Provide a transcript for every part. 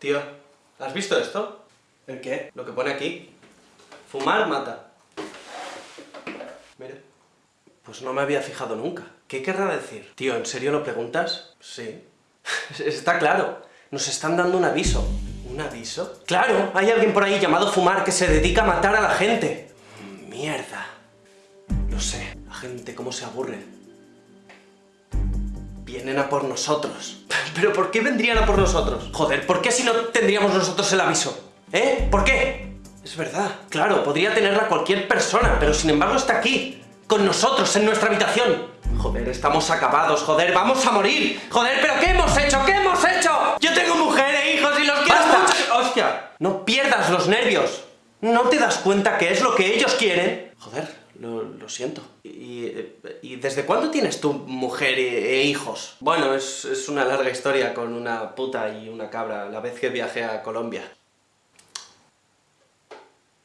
Tío, ¿has visto esto? ¿El qué? Lo que pone aquí. Fumar mata. Mira. Pues no me había fijado nunca. ¿Qué querrá decir? Tío, ¿en serio lo preguntas? Sí. Está claro. Nos están dando un aviso. ¿Un aviso? Claro, hay alguien por ahí llamado Fumar que se dedica a matar a la gente. Mierda. Lo sé. La gente cómo se aburre. Vienen a por nosotros. ¿Pero por qué vendrían a por nosotros? Joder, ¿por qué si no tendríamos nosotros el aviso? ¿Eh? ¿Por qué? Es verdad. Claro, podría tenerla cualquier persona, pero sin embargo está aquí. Con nosotros, en nuestra habitación. Joder, estamos acabados, joder, vamos a morir. Joder, ¿pero qué hemos hecho? ¿Qué hemos hecho? Yo tengo mujer e hijos y los quiero mucho. ¡Hostia! No pierdas los nervios. ¿No te das cuenta que es lo que ellos quieren? Joder, lo, lo siento. Y, eh, ¿Y desde cuándo tienes tu mujer e, e hijos? Bueno, es, es una larga historia con una puta y una cabra la vez que viajé a Colombia.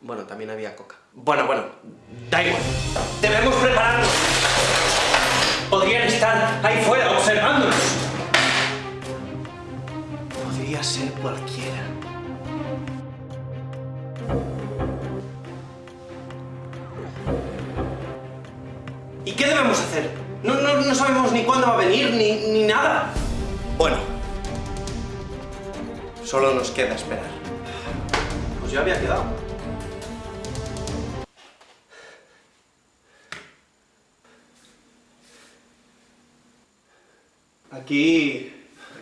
Bueno, también había coca. Bueno, bueno, da igual. Debemos prepararnos. Podrían estar ahí fuera observándonos. Podría ser cualquiera. Qué debemos hacer? No, no, no sabemos ni cuándo va a venir, ni, ni nada. Bueno. Solo nos queda esperar. Pues ya había quedado. Aquí...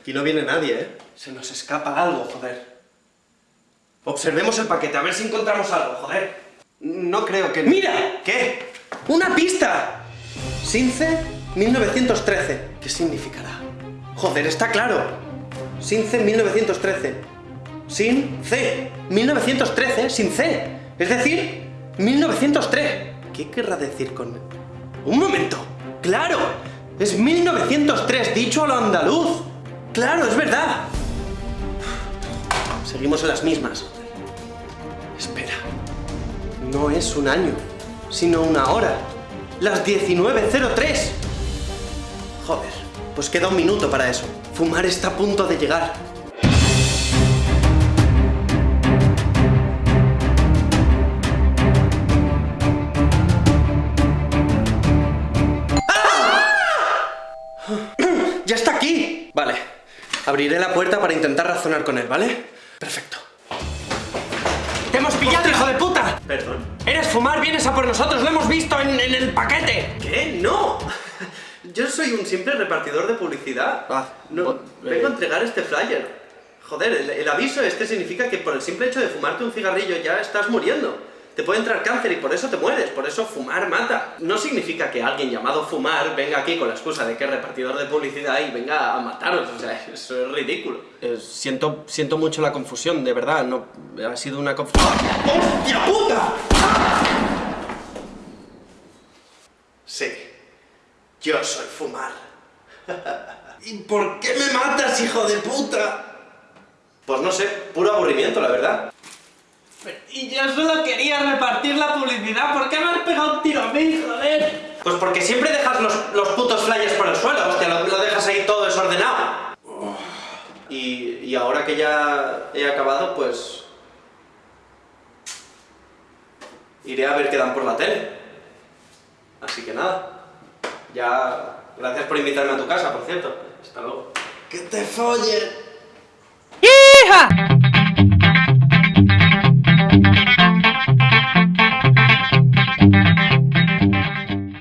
Aquí no viene nadie, ¿eh? Se nos escapa algo, joder. Observemos el paquete, a ver si encontramos algo, joder. No creo que... ¡Mira! ¿Qué? ¡Una pista! Since 1913. ¿Qué significará? Joder, está claro. Since 1913. Sin C. 1913, sin C. Es decir, 1903. ¿Qué querrá decir con...? ¡Un momento! ¡Claro! Es 1903, dicho a lo andaluz. Claro, es verdad. Seguimos en las mismas. Espera. No es un año, sino una hora. Las 19.03. Joder, pues queda un minuto para eso. Fumar está a punto de llegar. ¡Ya está aquí! Vale, abriré la puerta para intentar razonar con él, ¿vale? Perfecto. ¡Te hemos pillado, hijo de puta! Perdón. ¡Eres fumar! ¡Vienes a por nosotros! ¡Lo hemos visto en, en el paquete! ¿Qué? ¡No! Yo soy un simple repartidor de publicidad. Ah, no, vengo a eh. entregar este flyer. Joder, el, el aviso este significa que por el simple hecho de fumarte un cigarrillo ya estás muriendo. Te puede entrar cáncer y por eso te mueres, por eso fumar mata. No significa que alguien llamado fumar venga aquí con la excusa de que es repartidor de publicidad y venga a mataros, o sea, eso es ridículo. Eh, siento, siento mucho la confusión, de verdad, no, ha sido una confusión... ¡Hostia puta! Sí, yo soy fumar. ¿Y por qué me matas, hijo de puta? Pues no sé, puro aburrimiento, la verdad. Y yo solo quería repartir la publicidad, ¿por qué me has pegado un tiro a mí, joder? Pues porque siempre dejas los, los putos flyers por el suelo, hostia, lo, lo dejas ahí todo desordenado. Y, y ahora que ya he acabado, pues... Iré a ver qué dan por la tele. Así que nada. Ya... Gracias por invitarme a tu casa, por cierto. Hasta luego. ¡Que te follen!